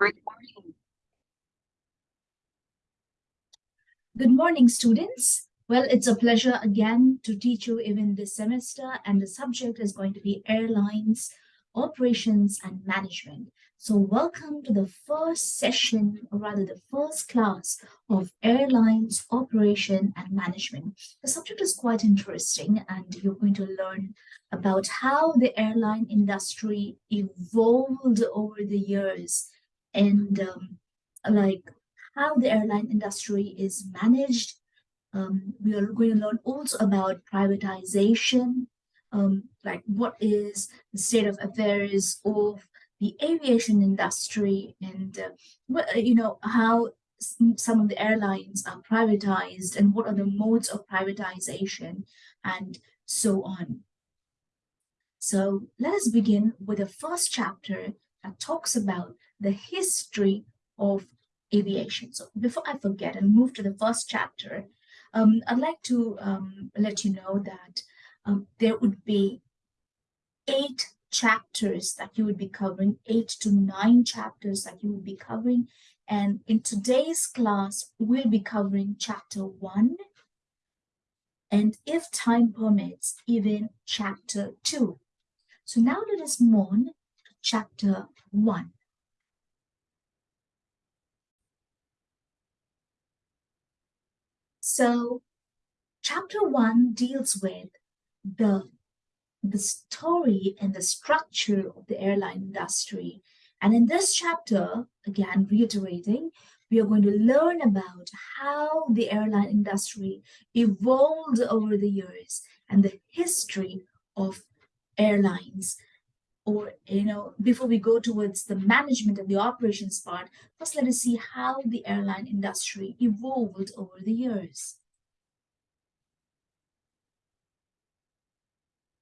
Good morning. Students. Well, it's a pleasure again to teach you even this semester, and the subject is going to be airlines, operations, and management. So welcome to the first session, or rather the first class of airlines, operation, and management. The subject is quite interesting, and you're going to learn about how the airline industry evolved over the years and um, like how the airline industry is managed. Um, we are going to learn also about privatization, um, like what is the state of affairs of the aviation industry and uh, what, you know how some of the airlines are privatized and what are the modes of privatization and so on. So let us begin with the first chapter that talks about the history of aviation. So before I forget and move to the first chapter, um, I'd like to um, let you know that um, there would be eight chapters that you would be covering, eight to nine chapters that you would be covering. And in today's class, we'll be covering chapter one, and if time permits, even chapter two. So now let us move on to chapter one. So chapter one deals with the, the story and the structure of the airline industry. And in this chapter, again, reiterating, we are going to learn about how the airline industry evolved over the years and the history of airlines or you know before we go towards the management and the operations part first let us see how the airline industry evolved over the years.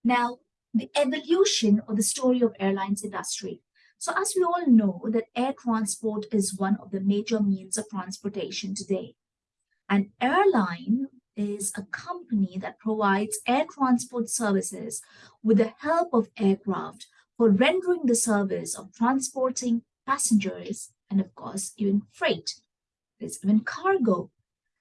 Now the evolution or the story of airlines industry. So as we all know that air transport is one of the major means of transportation today. An airline is a company that provides air transport services with the help of aircraft for rendering the service of transporting passengers and of course even freight. There's even cargo.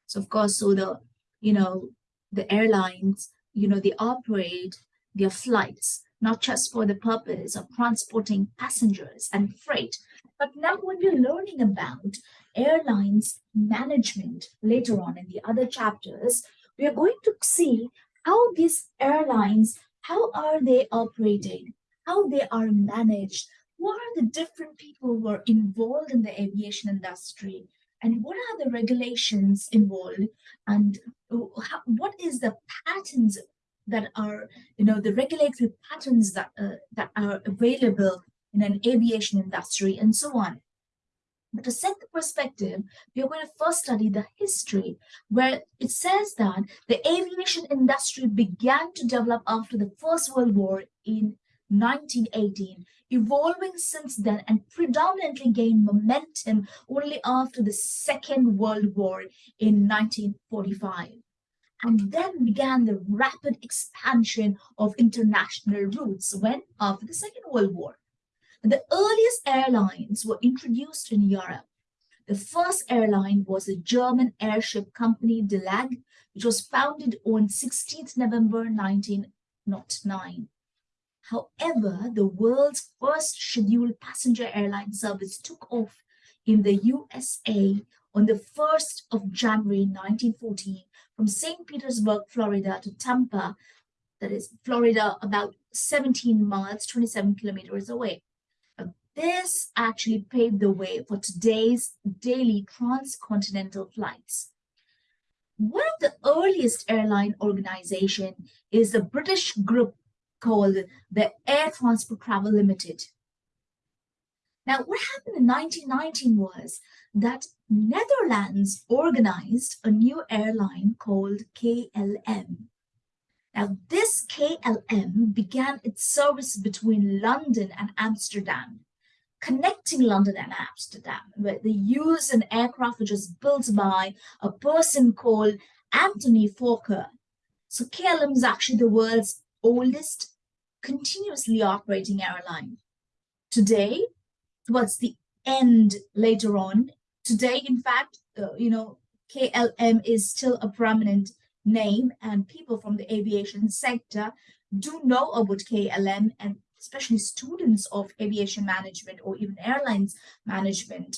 So of course so the you know the airlines you know they operate their flights not just for the purpose of transporting passengers and freight but now when we're learning about airlines management later on in the other chapters we are going to see how these airlines how are they operated how they are managed, what are the different people who are involved in the aviation industry, and what are the regulations involved, and how, what is the patterns that are, you know, the regulatory patterns that uh, that are available in an aviation industry, and so on. But to set the perspective, we are going to first study the history, where it says that the aviation industry began to develop after the First World War in 1918, evolving since then and predominantly gained momentum only after the Second World War in 1945. And then began the rapid expansion of international routes when after the Second World War. The earliest airlines were introduced in Europe. The first airline was the German airship company DELAG, which was founded on 16th November 1909. However, the world's first scheduled passenger airline service took off in the USA on the 1st of January 1914 from St. Petersburg, Florida to Tampa, that is Florida, about 17 miles, 27 kilometers away. this actually paved the way for today's daily transcontinental flights. One of the earliest airline organization is the British group called the Air Transport Travel Limited. Now, what happened in 1919 was that Netherlands organized a new airline called KLM. Now, this KLM began its service between London and Amsterdam, connecting London and Amsterdam, where they used an aircraft which was built by a person called Anthony Fokker. So KLM is actually the world's oldest continuously operating airline. Today, towards the end later on. Today, in fact, uh, you know, KLM is still a prominent name and people from the aviation sector do know about KLM and especially students of aviation management or even airlines management.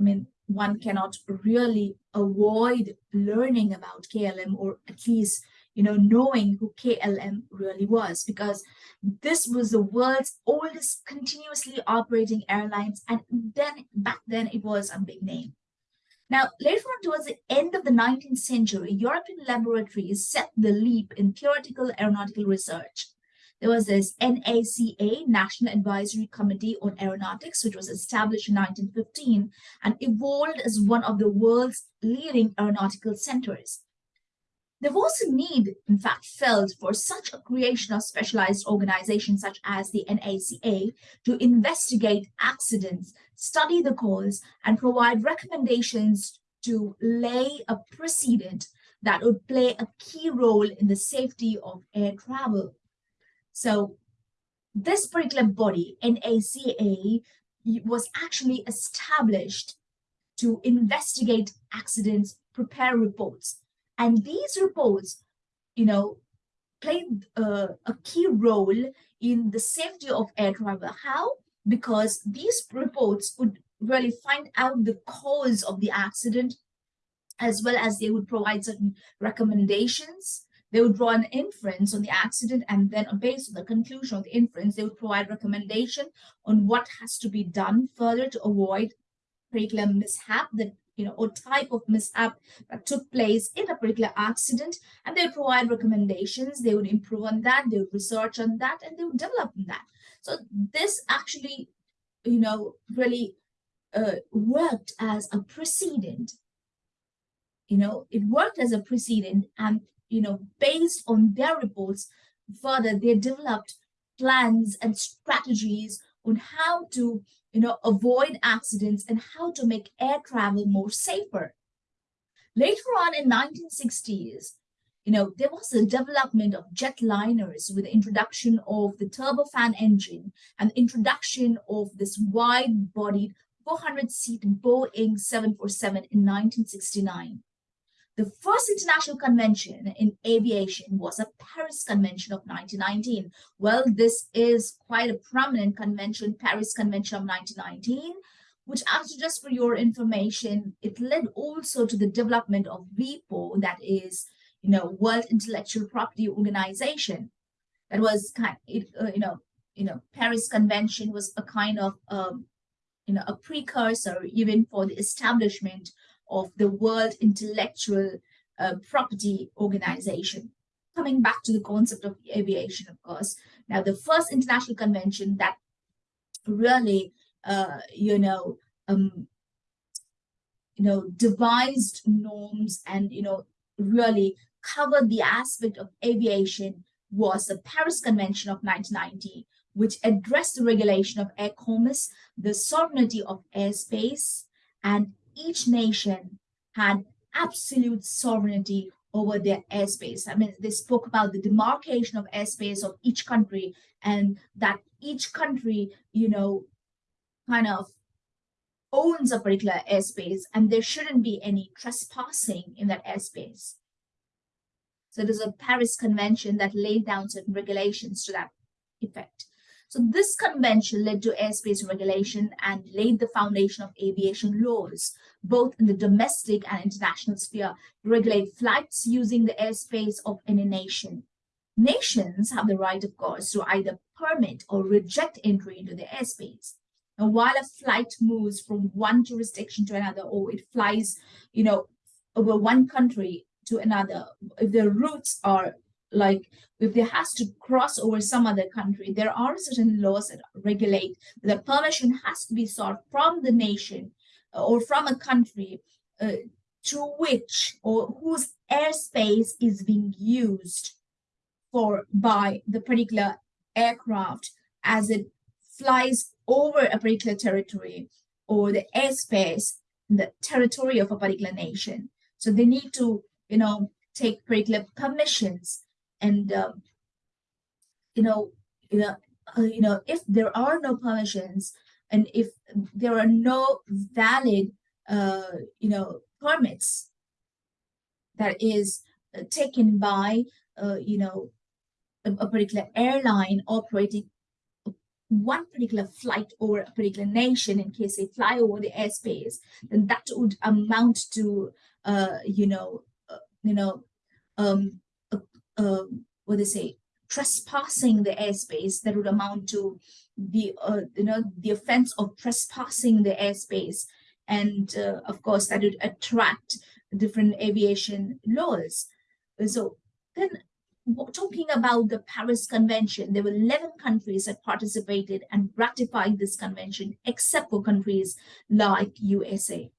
I mean, one cannot really avoid learning about KLM or at least you know, knowing who KLM really was, because this was the world's oldest continuously operating airlines. And then back then it was a big name. Now, later on towards the end of the 19th century, European laboratories set the leap in theoretical aeronautical research. There was this NACA, National Advisory Committee on Aeronautics, which was established in 1915 and evolved as one of the world's leading aeronautical centers. There was a need, in fact, felt for such a creation of specialized organizations such as the NACA to investigate accidents, study the cause, and provide recommendations to lay a precedent that would play a key role in the safety of air travel. So this particular body, NACA, was actually established to investigate accidents, prepare reports, and these reports, you know, played uh, a key role in the safety of air travel. How? Because these reports would really find out the cause of the accident, as well as they would provide certain recommendations. They would draw an inference on the accident, and then based on the conclusion of the inference, they would provide recommendation on what has to be done further to avoid particular mishap that you know, or type of mishap that took place in a particular accident, and they would provide recommendations. They would improve on that, they would research on that, and they would develop on that. So this actually, you know, really uh, worked as a precedent. You know, it worked as a precedent, and you know, based on their reports, further they developed plans and strategies on how to you know, avoid accidents and how to make air travel more safer. Later on in 1960s, you know, there was the development of jetliners with the introduction of the turbofan engine and the introduction of this wide-bodied 400-seat Boeing 747 in 1969. The first international convention in aviation was a Paris Convention of 1919. Well, this is quite a prominent convention, Paris Convention of 1919, which actually just for your information, it led also to the development of WIPO, that is, you know, World Intellectual Property Organization. That was kind, it, uh, you know, you know, Paris Convention was a kind of, um, you know, a precursor even for the establishment of the World Intellectual uh, Property Organization. Coming back to the concept of aviation, of course. Now, the first international convention that really, uh, you know, um, you know, devised norms and, you know, really covered the aspect of aviation was the Paris Convention of 1990, which addressed the regulation of air commerce, the sovereignty of airspace, and each nation had absolute sovereignty over their airspace. I mean, they spoke about the demarcation of airspace of each country and that each country, you know, kind of owns a particular airspace and there shouldn't be any trespassing in that airspace. So there's a Paris Convention that laid down certain regulations to that effect. So this convention led to airspace regulation and laid the foundation of aviation laws, both in the domestic and international sphere, to regulate flights using the airspace of any nation. Nations have the right, of course, to either permit or reject entry into the airspace. And while a flight moves from one jurisdiction to another, or it flies, you know, over one country to another, if the routes are like if there has to cross over some other country, there are certain laws that regulate the permission has to be sought from the nation uh, or from a country uh, to which or whose airspace is being used for by the particular aircraft as it flies over a particular territory or the airspace, the territory of a particular nation. So they need to, you know, take particular permissions and um, you know you know uh, you know if there are no permissions and if there are no valid, uh, you know, permits that is uh, taken by, uh, you know, a, a particular airline operating one particular flight over a particular nation in case they fly over the airspace, then that would amount to, uh, you know, uh, you know, um, uh, what they say, trespassing the airspace. That would amount to the, uh, you know, the offense of trespassing the airspace, and uh, of course that would attract different aviation laws. So then talking about the Paris Convention, there were 11 countries that participated and ratified this convention, except for countries like USA.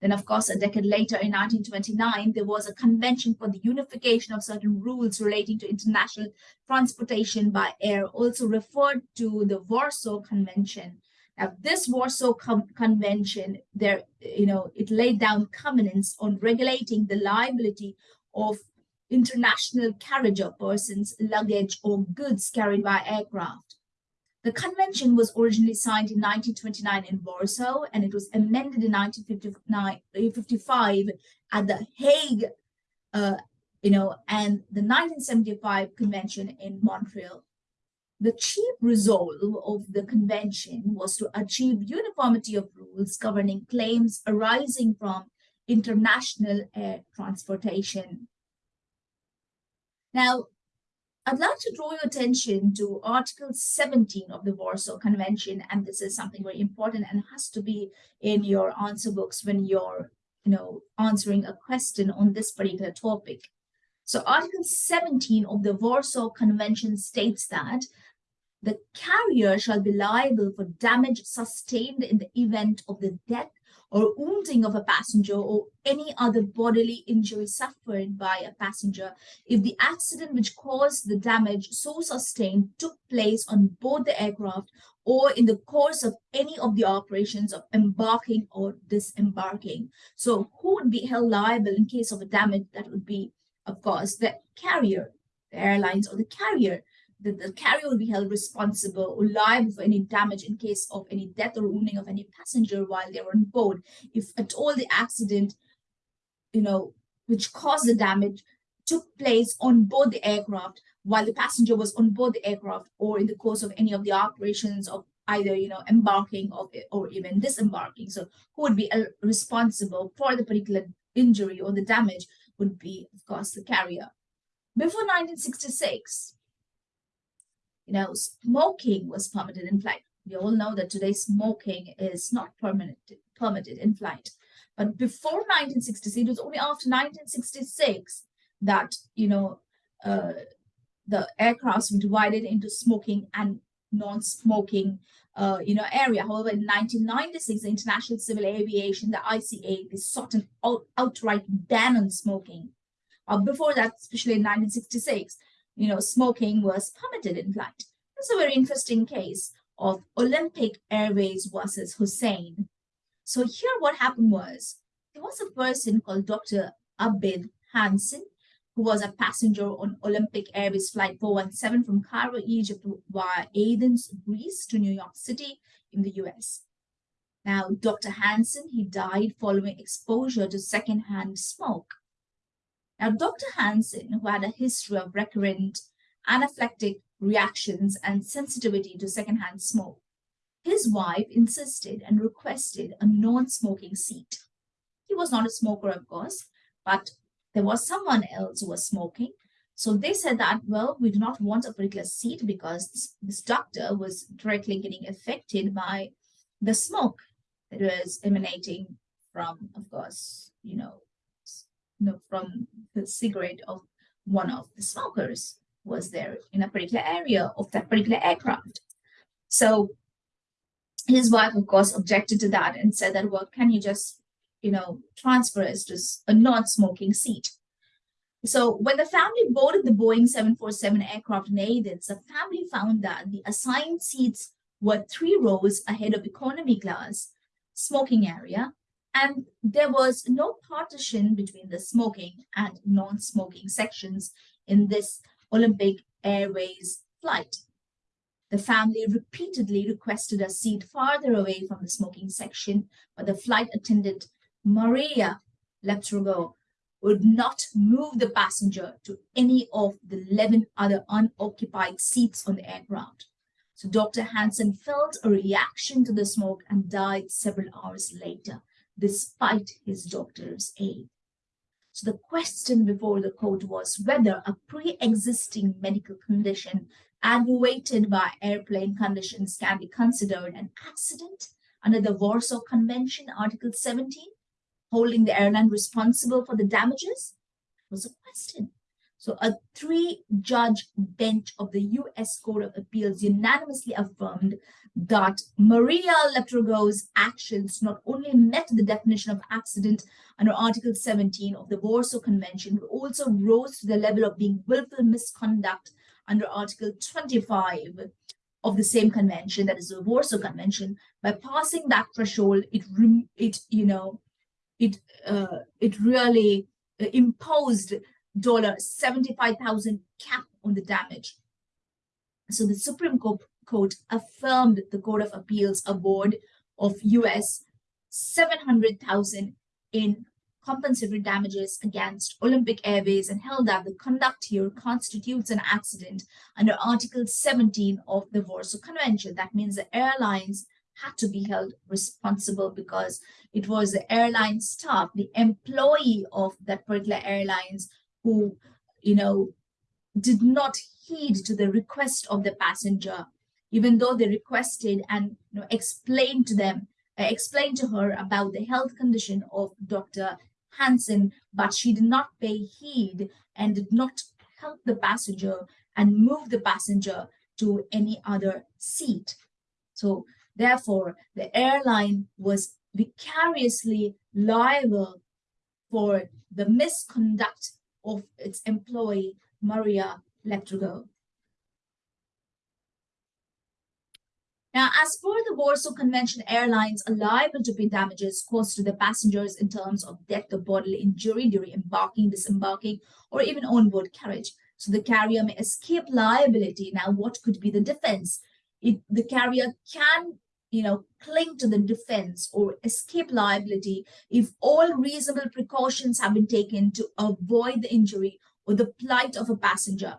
Then, of course, a decade later in 1929, there was a convention for the unification of certain rules relating to international transportation by air, also referred to the Warsaw Convention. Now, this Warsaw Convention, there, you know, it laid down covenants on regulating the liability of international carriage of persons, luggage, or goods carried by aircraft. The convention was originally signed in 1929 in Warsaw, and it was amended in 1955 at The Hague, uh, you know, and the 1975 convention in Montreal. The chief resolve of the convention was to achieve uniformity of rules governing claims arising from international air transportation. Now, I'd like to draw your attention to Article 17 of the Warsaw Convention, and this is something very important and has to be in your answer books when you're, you know, answering a question on this particular topic. So Article 17 of the Warsaw Convention states that the carrier shall be liable for damage sustained in the event of the death or wounding of a passenger or any other bodily injury suffered by a passenger if the accident which caused the damage so sustained took place on board the aircraft or in the course of any of the operations of embarking or disembarking. So who would be held liable in case of a damage that would be, of course, the carrier, the airlines or the carrier the, the carrier will be held responsible or liable for any damage in case of any death or wounding of any passenger while they were on board. If at all the accident, you know, which caused the damage took place on board the aircraft while the passenger was on board the aircraft or in the course of any of the operations of either, you know, embarking of or even disembarking. So who would be uh, responsible for the particular injury or the damage would be, of course, the carrier. Before 1966, you know, smoking was permitted in flight. We all know that today smoking is not permanent, permitted in flight. But before 1966, it was only after 1966 that, you know, uh, the aircrafts were divided into smoking and non-smoking, uh, you know, area. However, in 1996, the International Civil Aviation, the ICA, they sought an out outright ban on smoking. Uh, before that, especially in 1966, you know, smoking was permitted in flight. It's a very interesting case of Olympic Airways versus Husain. So here what happened was, there was a person called Dr. Abid Hanson, who was a passenger on Olympic Airways Flight 417 from Cairo, Egypt via Athens, Greece to New York City in the US. Now, Dr. Hanson, he died following exposure to secondhand smoke. Now, Dr. Hanson, who had a history of recurrent anaphylactic reactions and sensitivity to secondhand smoke, his wife insisted and requested a non-smoking seat. He was not a smoker, of course, but there was someone else who was smoking. So they said that, well, we do not want a particular seat because this, this doctor was directly getting affected by the smoke that was emanating from, of course, you know, you know, from the cigarette of one of the smokers was there in a particular area of that particular aircraft. So his wife, of course, objected to that and said that, well, can you just, you know, transfer us to a non-smoking seat? So when the family boarded the Boeing 747 aircraft in Athens, the family found that the assigned seats were three rows ahead of economy class smoking area and there was no partition between the smoking and non-smoking sections in this Olympic Airways flight. The family repeatedly requested a seat farther away from the smoking section, but the flight attendant, Maria Leptourgou, would not move the passenger to any of the 11 other unoccupied seats on the aircraft. So Dr. Hanson felt a reaction to the smoke and died several hours later, despite his doctor's aid. So the question before the court was whether a pre-existing medical condition aggravated by airplane conditions can be considered an accident under the Warsaw Convention, Article 17, holding the airline responsible for the damages? was a question. So a three-judge bench of the U.S. Court of Appeals unanimously affirmed that Maria Leptourgou's actions not only met the definition of accident under Article 17 of the Warsaw Convention, but also rose to the level of being willful misconduct under Article 25 of the same convention, that is the Warsaw Convention. By passing that threshold, it, it you know, it uh, it really uh, imposed dollar 75,000 cap on the damage. So the Supreme Court affirmed the Court of Appeals award of US 700,000 in compensatory damages against Olympic Airways and held that the conduct here constitutes an accident under Article 17 of the Warsaw Convention. That means the airlines had to be held responsible because it was the airline staff, the employee of that particular airlines who, you know, did not heed to the request of the passenger, even though they requested and you know, explained to them, uh, explained to her about the health condition of Dr. Hanson, but she did not pay heed and did not help the passenger and move the passenger to any other seat. So therefore, the airline was vicariously liable for the misconduct of its employee, Maria Leptourgou. Now, as per the Warsaw Convention, airlines are liable to pay damages caused to the passengers in terms of death or bodily injury during embarking, disembarking, or even onboard carriage. So the carrier may escape liability. Now, what could be the defense? It, the carrier can you know, cling to the defense or escape liability if all reasonable precautions have been taken to avoid the injury or the plight of a passenger.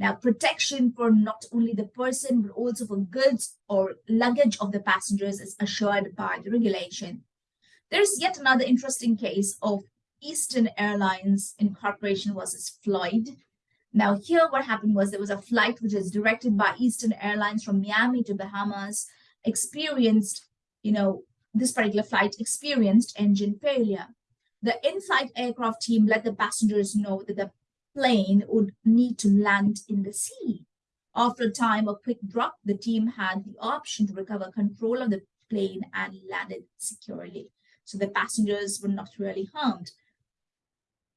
Now, protection for not only the person, but also for goods or luggage of the passengers is assured by the regulation. There's yet another interesting case of Eastern Airlines Incorporation versus Floyd. Now, here what happened was there was a flight which was directed by Eastern Airlines from Miami to Bahamas experienced, you know, this particular flight experienced engine failure. The in-flight aircraft team let the passengers know that the plane would need to land in the sea. After a time of quick drop, the team had the option to recover control of the plane and landed securely. So the passengers were not really harmed.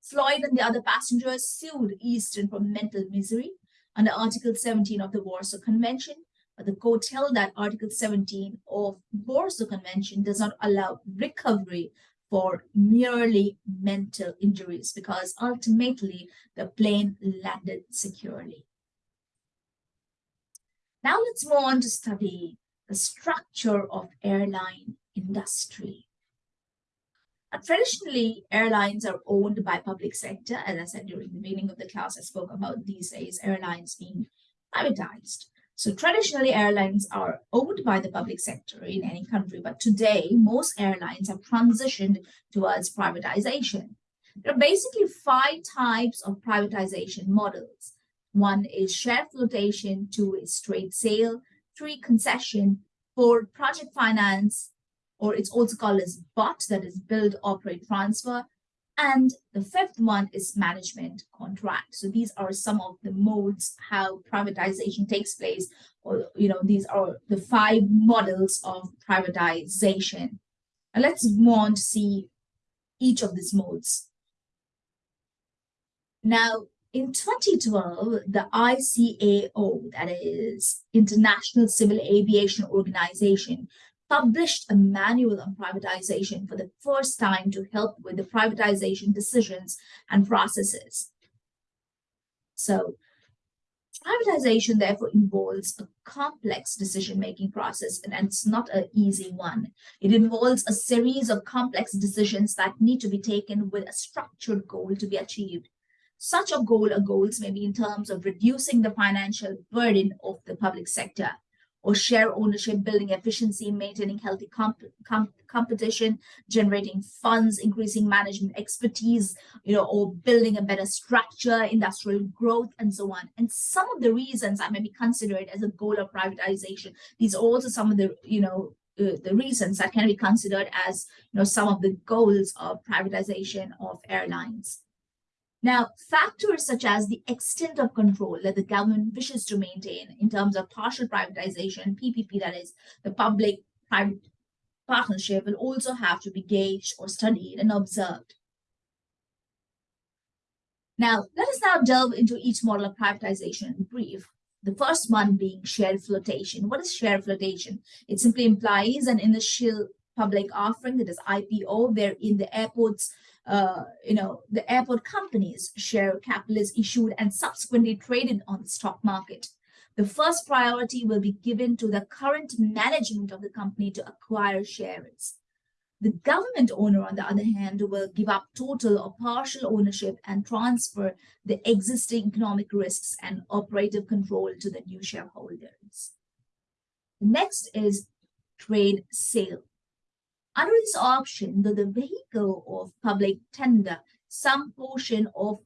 Floyd and the other passengers sued Eastern for mental misery under Article 17 of the Warsaw Convention but the court held that Article 17 of Warsaw Convention does not allow recovery for merely mental injuries because ultimately the plane landed securely. Now let's move on to study the structure of airline industry. Traditionally, airlines are owned by public sector. As I said during the beginning of the class, I spoke about these days airlines being privatized. So traditionally, airlines are owned by the public sector in any country, but today most airlines have transitioned towards privatization. There are basically five types of privatization models. One is share flotation, two is straight sale, three concession, four project finance, or it's also called as BOT, that is build, operate, transfer, and the fifth one is management contract. So these are some of the modes how privatization takes place, or you know, these are the five models of privatization. And let's move on to see each of these modes. Now, in 2012, the ICAO, that is International Civil Aviation Organization, published a manual on privatization for the first time to help with the privatization decisions and processes. So Privatization therefore involves a complex decision-making process and it's not an easy one. It involves a series of complex decisions that need to be taken with a structured goal to be achieved. Such a goal or goals may be in terms of reducing the financial burden of the public sector, or share ownership, building efficiency, maintaining healthy comp comp competition, generating funds, increasing management expertise, you know, or building a better structure, industrial growth, and so on. And some of the reasons that may be considered as a goal of privatization, these are also some of the, you know, uh, the reasons that can be considered as, you know, some of the goals of privatization of airlines. Now, factors such as the extent of control that the government wishes to maintain in terms of partial privatization, PPP, that is the public-private partnership, will also have to be gauged or studied and observed. Now, let us now delve into each model of privatization in brief. The first one being share flotation. What is share flotation? It simply implies an initial public offering, that is IPO, wherein the airport's uh, you know, the airport companies share capital is issued and subsequently traded on the stock market. The first priority will be given to the current management of the company to acquire shares. The government owner, on the other hand, will give up total or partial ownership and transfer the existing economic risks and operative control to the new shareholders. Next is trade sale. Under this option, the, the vehicle of public tender, some portion of,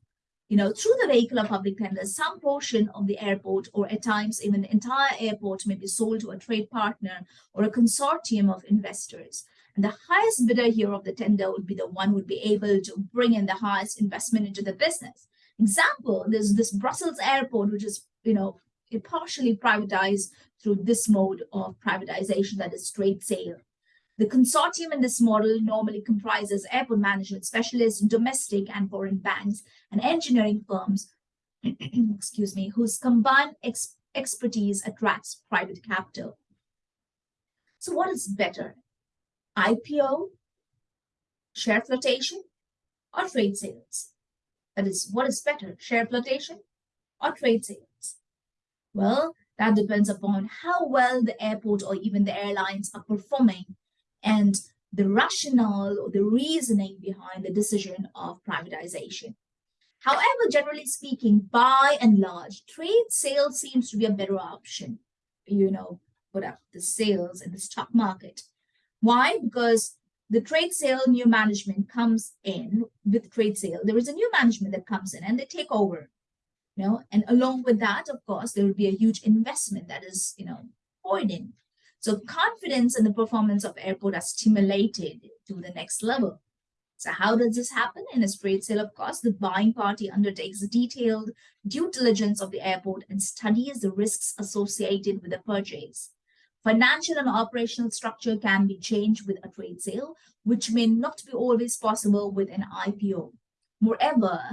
you know, through the vehicle of public tender, some portion of the airport or at times even the entire airport may be sold to a trade partner or a consortium of investors. And the highest bidder here of the tender would be the one would be able to bring in the highest investment into the business. Example, there's this Brussels airport, which is, you know, partially privatized through this mode of privatization that is trade sale. The consortium in this model normally comprises airport management specialists, domestic and foreign banks, and engineering firms, excuse me, whose combined ex expertise attracts private capital. So what is better, IPO, share flotation, or trade sales? That is, what is better, share flotation or trade sales? Well, that depends upon how well the airport or even the airlines are performing and the rationale or the reasoning behind the decision of privatization. However, generally speaking, by and large, trade sales seems to be a better option, you know, put up uh, the sales in the stock market. Why? Because the trade sale new management comes in with trade sale. There is a new management that comes in and they take over, you know, and along with that, of course, there will be a huge investment that is, you know, poured in. So confidence in the performance of airport are stimulated to the next level. So how does this happen? In a straight sale, of course, the buying party undertakes detailed due diligence of the airport and studies the risks associated with the purchase. Financial and operational structure can be changed with a trade sale, which may not be always possible with an IPO. Moreover,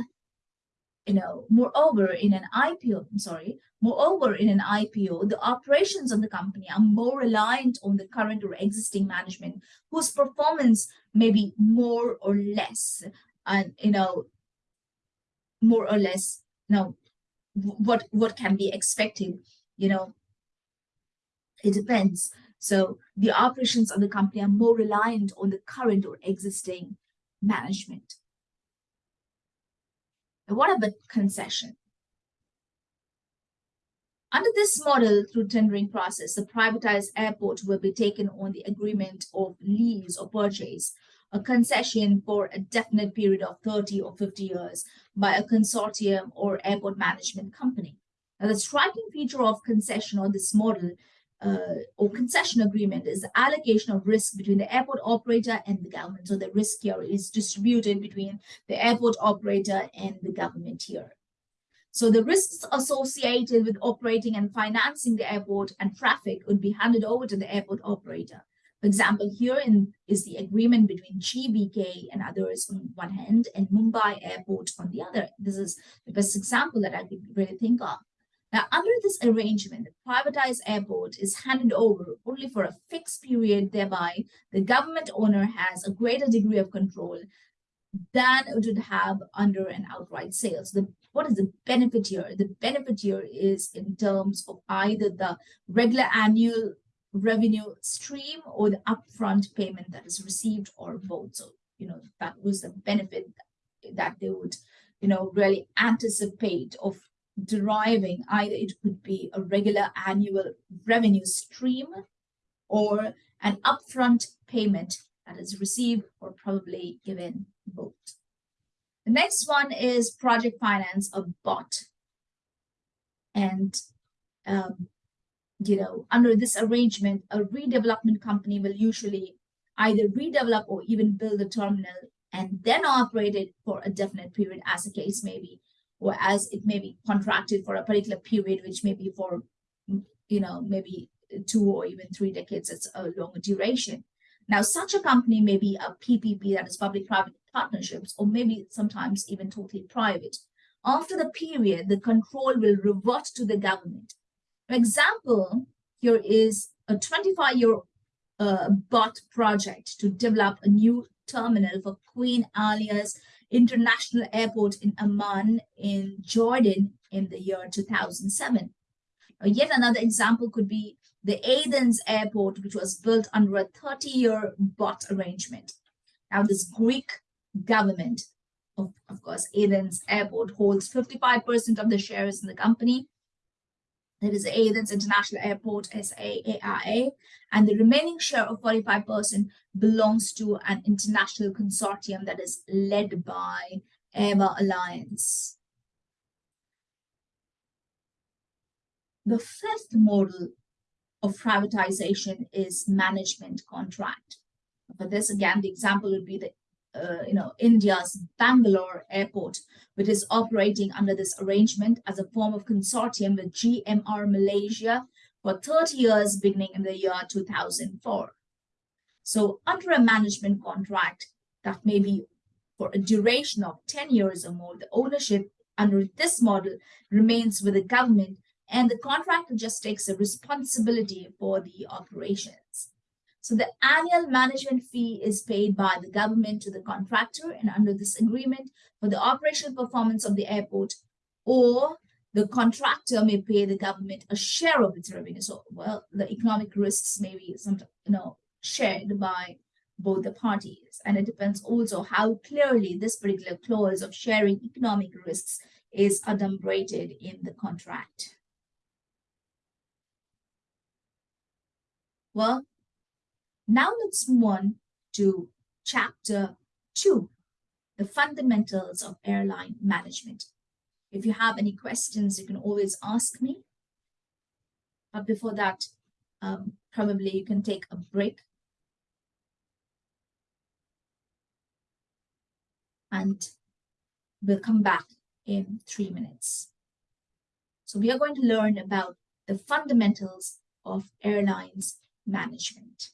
you know, moreover, in an IPO, I'm sorry, moreover, in an IPO, the operations of the company are more reliant on the current or existing management whose performance may be more or less, and, you know, more or less, you know, what, what can be expected, you know, it depends. So the operations of the company are more reliant on the current or existing management. What about concession? Under this model, through tendering process, the privatized airport will be taken on the agreement of lease or purchase, a concession for a definite period of 30 or 50 years by a consortium or airport management company. Now, the striking feature of concession or this model uh, or concession agreement is the allocation of risk between the airport operator and the government. So the risk here is distributed between the airport operator and the government here. So the risks associated with operating and financing the airport and traffic would be handed over to the airport operator. For example, here in, is the agreement between GVK and others on one hand and Mumbai Airport on the other. This is the best example that I could really think of. Now, under this arrangement, the privatized airport is handed over only for a fixed period, thereby the government owner has a greater degree of control than it would have under an outright sale. So the what is the benefit here? The benefit here is in terms of either the regular annual revenue stream or the upfront payment that is received or both. So, you know, that was the benefit that they would, you know, really anticipate of deriving. Either it could be a regular annual revenue stream or an upfront payment that is received or probably given both. The next one is project finance, a bot. And, um, you know, under this arrangement, a redevelopment company will usually either redevelop or even build a terminal and then operate it for a definite period as the case may be, or as it may be contracted for a particular period, which may be for, you know, maybe two or even three decades, it's a longer duration. Now, such a company may be a PPP, that is public-private partnerships, or maybe sometimes even totally private. After the period, the control will revert to the government. For example, here is a 25-year uh, bot project to develop a new terminal for Queen Alia's International Airport in Amman in Jordan in the year 2007. Uh, yet another example could be the Athens airport, which was built under a 30-year bot arrangement. Now, this Greek government, of, of course, Athens airport holds 55% of the shares in the company. That is Athens International Airport, SAARA, and the remaining share of 45% belongs to an international consortium that is led by AviAlliance. The fifth model of privatization is management contract. For this, again, the example would be the uh, you know, India's Bangalore airport, which is operating under this arrangement as a form of consortium with GMR Malaysia for 30 years beginning in the year 2004. So under a management contract that may be for a duration of 10 years or more, the ownership under this model remains with the government and the contractor just takes the responsibility for the operations. So the annual management fee is paid by the government to the contractor and under this agreement for the operational performance of the airport or the contractor may pay the government a share of its revenue. So, well, the economic risks may be some, you know, shared by both the parties. And it depends also how clearly this particular clause of sharing economic risks is adumbrated in the contract. Well, now let's move on to chapter two, the fundamentals of airline management. If you have any questions, you can always ask me. But before that, um, probably you can take a break. And we'll come back in three minutes. So we are going to learn about the fundamentals of airlines management.